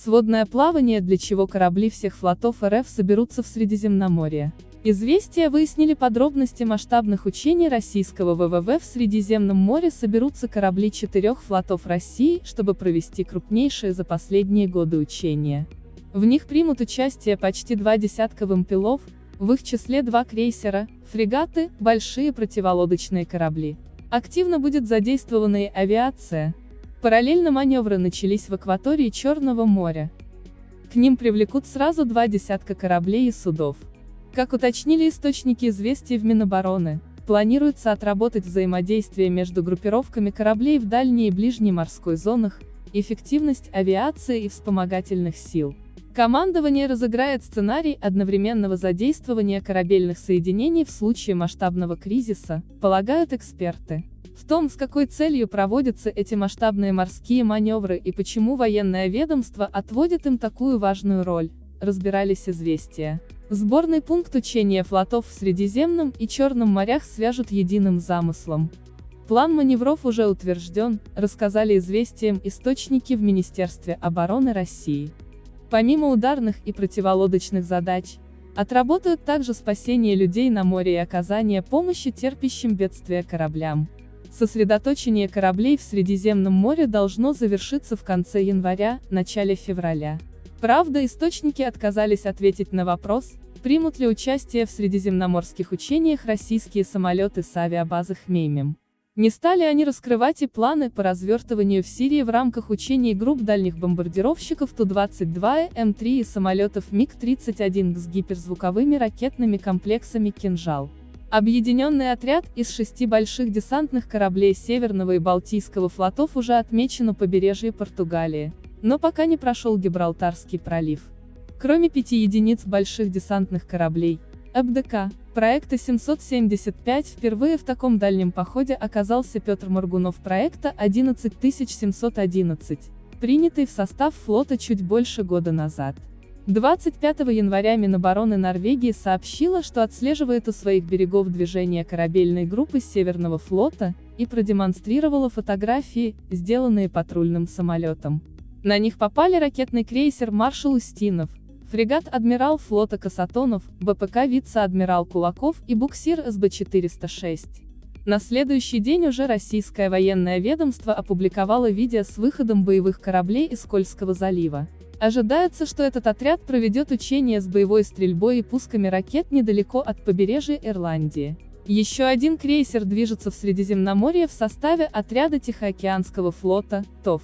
Сводное плавание, для чего корабли всех флотов РФ соберутся в Средиземноморье. Известия выяснили подробности масштабных учений российского ВВВ в Средиземном море соберутся корабли четырех флотов России, чтобы провести крупнейшие за последние годы учения. В них примут участие почти два десятка вымпелов, в их числе два крейсера, фрегаты, большие противолодочные корабли. Активно будет задействована и авиация. Параллельно маневры начались в акватории Черного моря. К ним привлекут сразу два десятка кораблей и судов. Как уточнили источники известий в Минобороны, планируется отработать взаимодействие между группировками кораблей в дальней и ближней морской зонах, эффективность авиации и вспомогательных сил. Командование разыграет сценарий одновременного задействования корабельных соединений в случае масштабного кризиса, полагают эксперты. В том, с какой целью проводятся эти масштабные морские маневры и почему военное ведомство отводит им такую важную роль, разбирались известия. Сборный пункт учения флотов в Средиземном и Черном морях свяжут единым замыслом. План маневров уже утвержден, рассказали известиям источники в Министерстве обороны России. Помимо ударных и противолодочных задач, отработают также спасение людей на море и оказание помощи терпящим бедствия кораблям. Сосредоточение кораблей в Средиземном море должно завершиться в конце января, начале февраля. Правда, источники отказались ответить на вопрос, примут ли участие в средиземноморских учениях российские самолеты с авиабазы Хмеймим. Не стали они раскрывать и планы по развертыванию в Сирии в рамках учений групп дальних бомбардировщиков Ту-22 М3 и самолетов МиГ-31 с гиперзвуковыми ракетными комплексами «Кинжал». Объединенный отряд из шести больших десантных кораблей Северного и Балтийского флотов уже отмечен у побережья Португалии но пока не прошел Гибралтарский пролив. Кроме пяти единиц больших десантных кораблей, ФДК, проекта 775 впервые в таком дальнем походе оказался Петр Моргунов проекта 11711, принятый в состав флота чуть больше года назад. 25 января Минобороны Норвегии сообщила, что отслеживает у своих берегов движение корабельной группы Северного флота, и продемонстрировала фотографии, сделанные патрульным самолетом. На них попали ракетный крейсер «Маршал Устинов», фрегат «Адмирал флота Касатонов», БПК «Вице-адмирал Кулаков» и буксир СБ-406. На следующий день уже российское военное ведомство опубликовало видео с выходом боевых кораблей из Кольского залива. Ожидается, что этот отряд проведет учения с боевой стрельбой и пусками ракет недалеко от побережья Ирландии. Еще один крейсер движется в Средиземноморье в составе отряда Тихоокеанского флота, ТОВ.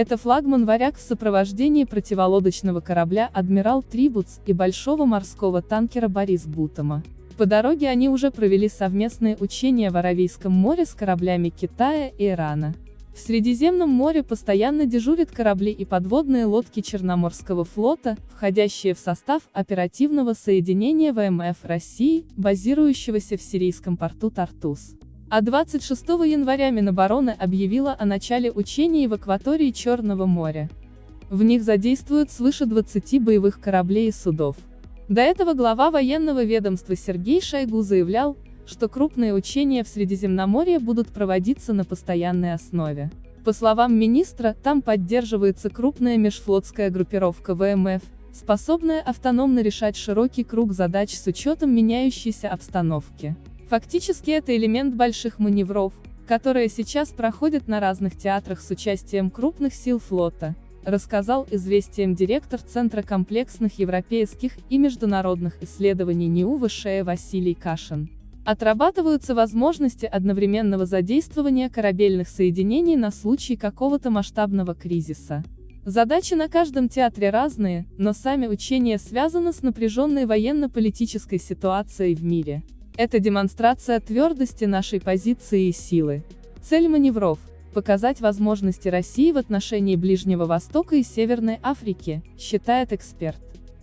Это флагман «Варяг» в сопровождении противолодочного корабля «Адмирал Трибутс» и большого морского танкера «Борис Бутома». По дороге они уже провели совместные учения в Аравийском море с кораблями Китая и Ирана. В Средиземном море постоянно дежурят корабли и подводные лодки Черноморского флота, входящие в состав оперативного соединения ВМФ России, базирующегося в сирийском порту Тартус. А 26 января Минобороны объявила о начале учений в акватории Черного моря. В них задействуют свыше 20 боевых кораблей и судов. До этого глава военного ведомства Сергей Шойгу заявлял, что крупные учения в Средиземноморье будут проводиться на постоянной основе. По словам министра, там поддерживается крупная межфлотская группировка ВМФ, способная автономно решать широкий круг задач с учетом меняющейся обстановки. Фактически это элемент больших маневров, которые сейчас проходят на разных театрах с участием крупных сил флота, рассказал известиям директор Центра комплексных европейских и международных исследований НИУ ВШЭ Василий Кашин. Отрабатываются возможности одновременного задействования корабельных соединений на случай какого-то масштабного кризиса. Задачи на каждом театре разные, но сами учения связаны с напряженной военно-политической ситуацией в мире. Это демонстрация твердости нашей позиции и силы. Цель маневров – показать возможности России в отношении Ближнего Востока и Северной Африки, считает эксперт.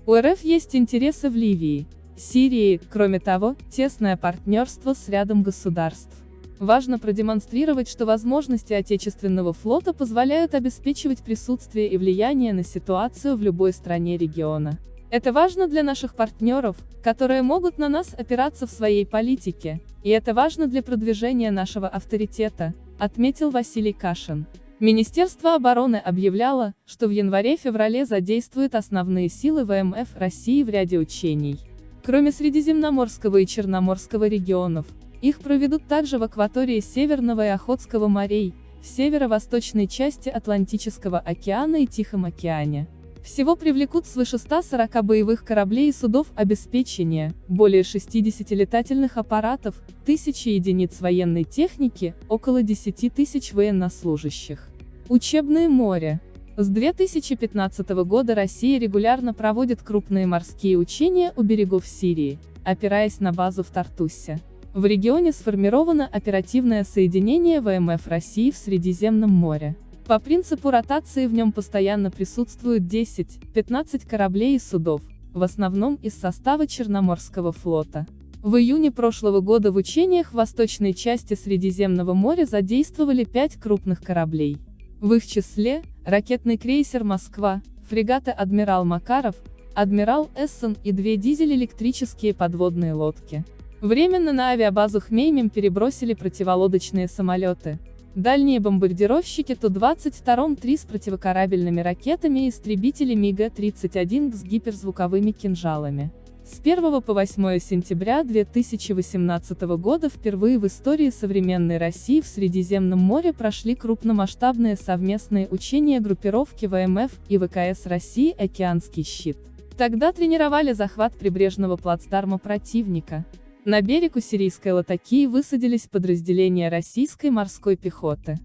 У РФ есть интересы в Ливии, Сирии, кроме того, тесное партнерство с рядом государств. Важно продемонстрировать, что возможности отечественного флота позволяют обеспечивать присутствие и влияние на ситуацию в любой стране региона. Это важно для наших партнеров, которые могут на нас опираться в своей политике, и это важно для продвижения нашего авторитета, отметил Василий Кашин. Министерство обороны объявляло, что в январе-феврале задействует основные силы ВМФ России в ряде учений. Кроме Средиземноморского и Черноморского регионов, их проведут также в акватории Северного и Охотского морей, в северо-восточной части Атлантического океана и Тихом океане. Всего привлекут свыше 140 боевых кораблей и судов обеспечения, более 60 летательных аппаратов, тысячи единиц военной техники, около 10 тысяч военнослужащих. Учебное море. С 2015 года Россия регулярно проводит крупные морские учения у берегов Сирии, опираясь на базу в Тартусе. В регионе сформировано оперативное соединение ВМФ России в Средиземном море. По принципу ротации в нем постоянно присутствуют 10-15 кораблей и судов, в основном из состава Черноморского флота. В июне прошлого года в учениях в восточной части Средиземного моря задействовали пять крупных кораблей. В их числе – ракетный крейсер «Москва», фрегаты «Адмирал Макаров», «Адмирал Эссен» и две дизель-электрические подводные лодки. Временно на авиабазу Хмеймим перебросили противолодочные самолеты, Дальние бомбардировщики Ту-22-3 с противокорабельными ракетами и истребители МиГ-31 с гиперзвуковыми кинжалами. С 1 по 8 сентября 2018 года впервые в истории современной России в Средиземном море прошли крупномасштабные совместные учения группировки ВМФ и ВКС России «Океанский щит». Тогда тренировали захват прибрежного плацдарма противника, на берег у сирийской Латакии высадились подразделения российской морской пехоты.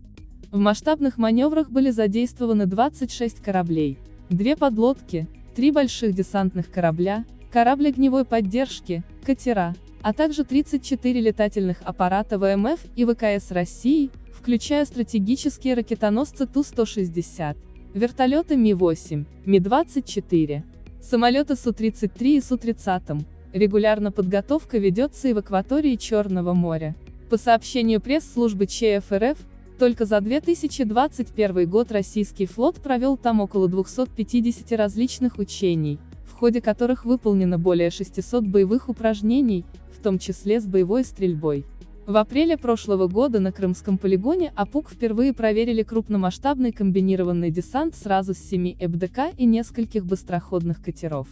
В масштабных маневрах были задействованы 26 кораблей, две подлодки, три больших десантных корабля, корабль огневой поддержки, катера, а также 34 летательных аппарата ВМФ и ВКС России, включая стратегические ракетоносцы Ту-160, вертолеты Ми-8, Ми-24, самолеты Су-33 и Су-30, Регулярно подготовка ведется и в акватории Черного моря. По сообщению пресс-службы ЧФРФ, только за 2021 год российский флот провел там около 250 различных учений, в ходе которых выполнено более 600 боевых упражнений, в том числе с боевой стрельбой. В апреле прошлого года на Крымском полигоне АПУК впервые проверили крупномасштабный комбинированный десант сразу с 7 ЭБДК и нескольких быстроходных катеров.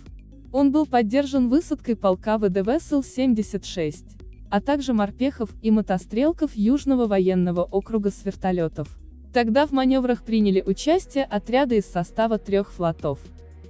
Он был поддержан высадкой полка ВДВ Сил-76, а также морпехов и мотострелков Южного военного округа с вертолетов. Тогда в маневрах приняли участие отряды из состава трех флотов.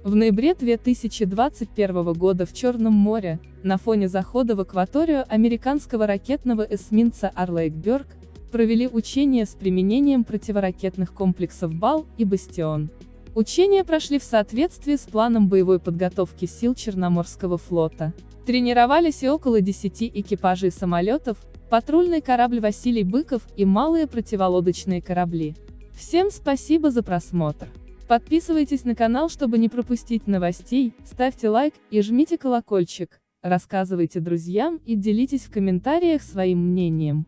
В ноябре 2021 года в Черном море, на фоне захода в акваторию американского ракетного эсминца Арлейкберг, провели учения с применением противоракетных комплексов БАЛ и «Бастион». Учения прошли в соответствии с планом боевой подготовки сил Черноморского флота. Тренировались и около 10 экипажей самолетов, патрульный корабль Василий Быков и малые противолодочные корабли. Всем спасибо за просмотр. Подписывайтесь на канал, чтобы не пропустить новостей, ставьте лайк и жмите колокольчик, рассказывайте друзьям и делитесь в комментариях своим мнением.